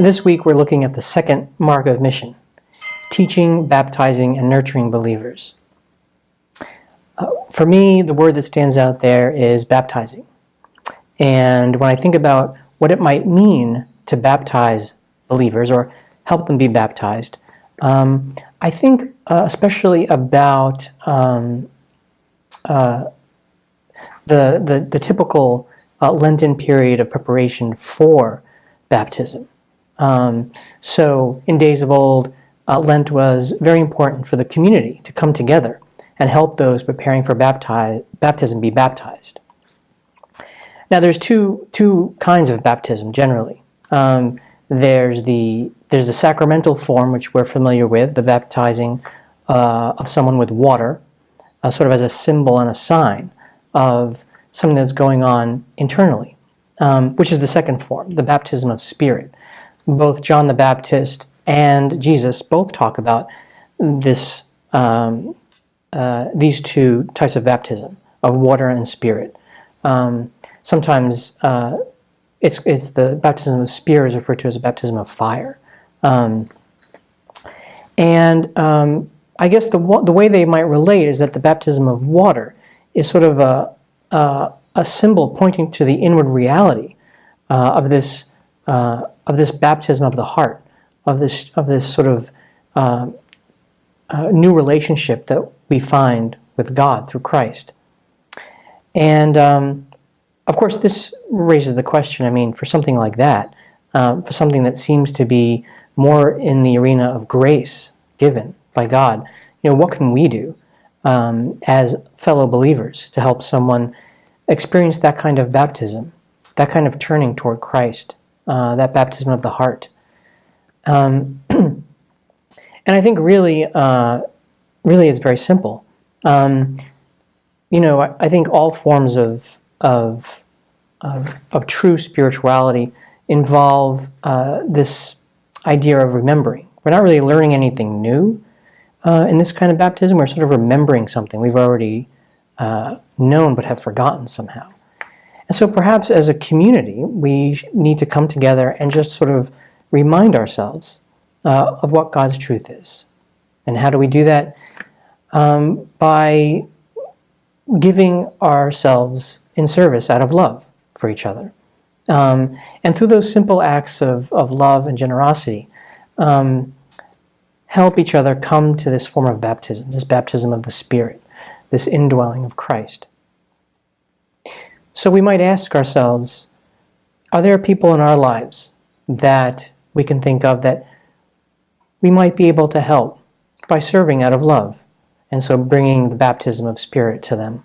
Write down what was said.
This week we're looking at the second mark of mission, teaching, baptizing, and nurturing believers. Uh, for me, the word that stands out there is baptizing. And when I think about what it might mean to baptize believers or help them be baptized, um, I think uh, especially about um, uh, the, the, the, typical uh, Lenten period of preparation for baptism. Um, so in days of old, uh, Lent was very important for the community to come together and help those preparing for baptize, baptism be baptized. Now there's two, two kinds of baptism generally. Um, there's, the, there's the sacramental form, which we're familiar with, the baptizing uh, of someone with water, uh, sort of as a symbol and a sign of something that's going on internally, um, which is the second form, the baptism of spirit. Both John the Baptist and Jesus both talk about this, um, uh, these two types of baptism, of water and spirit. Um, sometimes uh, it's, it's the baptism of spirit is referred to as a baptism of fire. Um, and um, I guess the, the way they might relate is that the baptism of water is sort of a, a, a symbol pointing to the inward reality uh, of this uh, of this baptism of the heart, of this of this sort of uh, uh, new relationship that we find with God through Christ. And um, of course, this raises the question. I mean, for something like that, um, for something that seems to be more in the arena of grace given by God, you know, what can we do um, as fellow believers to help someone experience that kind of baptism, that kind of turning toward Christ, uh, that baptism of the heart. Um, and I think really, uh, really it's very simple. Um, you know, I, I, think all forms of, of, of, of true spirituality involve uh, this idea of remembering. We're not really learning anything new, uh, in this kind of baptism, we're sort of remembering something we've already uh, known but have forgotten somehow. And so perhaps as a community, we need to come together and just sort of remind ourselves uh, of what God's truth is. And how do we do that? Um, by giving ourselves in service out of love for each other. Um, and through those simple acts of, of love and generosity, um, help each other come to this form of baptism, this baptism of the Spirit, this indwelling of Christ. So we might ask ourselves, are there people in our lives that we can think of that we might be able to help by serving out of love, and so bringing the baptism of Spirit to them?